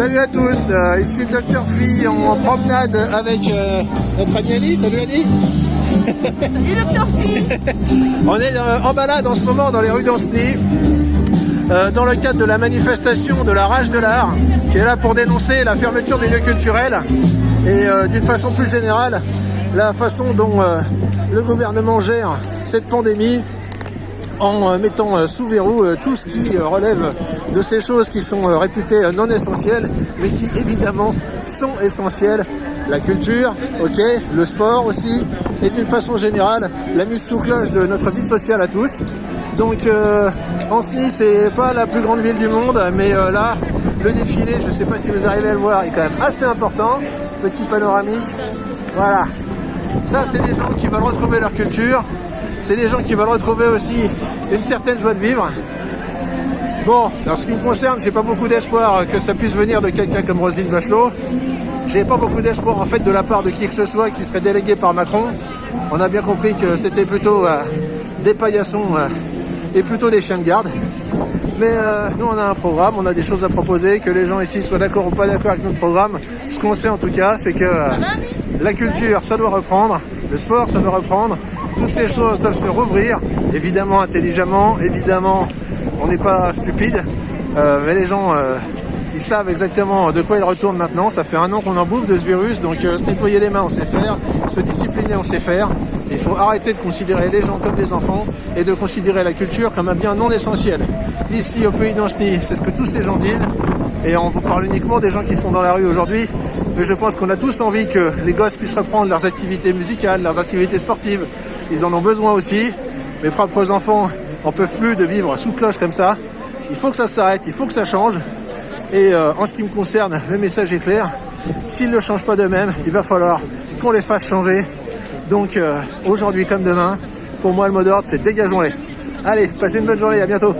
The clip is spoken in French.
Salut à tous, euh, ici le Docteur Phi en promenade avec euh, notre ami Ali. Salut Ali. Salut Docteur Phi On est euh, en balade en ce moment dans les rues d'Anceny dans le cadre de la manifestation de la rage de l'art qui est là pour dénoncer la fermeture des lieux culturels et d'une façon plus générale la façon dont le gouvernement gère cette pandémie en euh, mettant euh, sous verrou euh, tout ce qui relève de ces choses qui sont réputées non essentielles, mais qui évidemment sont essentielles. La culture, ok, le sport aussi, et d'une façon générale, la mise sous cloche de notre vie sociale à tous. Donc, euh, Anceny, c'est pas la plus grande ville du monde, mais là, le défilé, je sais pas si vous arrivez à le voir, est quand même assez important. Petit panoramique, voilà. Ça, c'est des gens qui veulent retrouver leur culture. C'est des gens qui veulent retrouver aussi une certaine joie de vivre. Bon, en ce qui me concerne, j'ai pas beaucoup d'espoir que ça puisse venir de quelqu'un comme Roselyne Bachelot. J'ai pas beaucoup d'espoir en fait de la part de qui que ce soit qui serait délégué par Macron. On a bien compris que c'était plutôt euh, des paillassons euh, et plutôt des chiens de garde. Mais euh, nous, on a un programme, on a des choses à proposer, que les gens ici soient d'accord ou pas d'accord avec notre programme. Ce qu'on sait en tout cas, c'est que la culture, ça doit reprendre, le sport, ça doit reprendre, toutes ces choses doivent se rouvrir, évidemment intelligemment, évidemment, on n'est pas stupide, euh, mais les gens, euh, ils savent exactement de quoi ils retournent maintenant. Ça fait un an qu'on en bouffe de ce virus, donc euh, se nettoyer les mains, on sait faire, se discipliner, on sait faire. Il faut arrêter de considérer les gens comme des enfants et de considérer la culture comme un bien non essentiel. Ici, au pays d'Anceny, c'est ce que tous ces gens disent. Et on vous parle uniquement des gens qui sont dans la rue aujourd'hui. Mais je pense qu'on a tous envie que les gosses puissent reprendre leurs activités musicales, leurs activités sportives. Ils en ont besoin aussi. Mes propres enfants en peuvent plus de vivre sous cloche comme ça. Il faut que ça s'arrête, il faut que ça change. Et euh, en ce qui me concerne, le message est clair. S'ils ne changent pas d'eux-mêmes, il va falloir qu'on les fasse changer. Donc euh, aujourd'hui comme demain, pour moi le mot d'ordre c'est dégageons-les. Allez, passez une bonne journée, à bientôt.